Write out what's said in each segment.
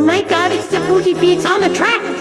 Oh my god, it's the booty beats on the track!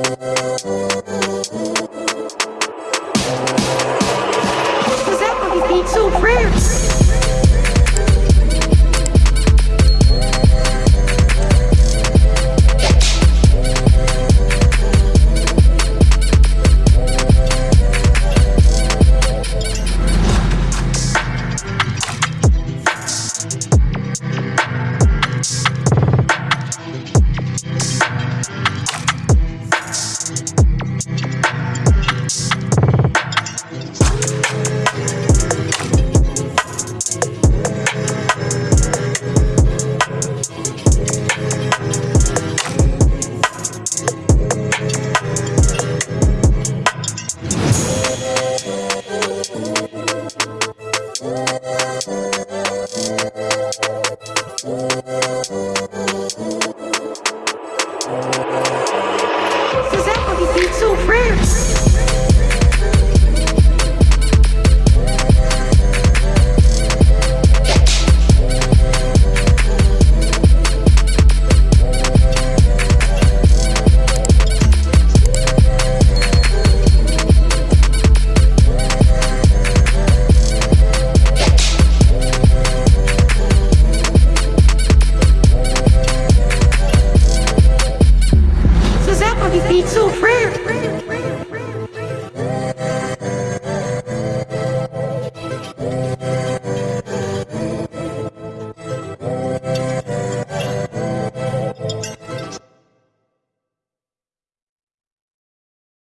Was that what beat so rare? Oh,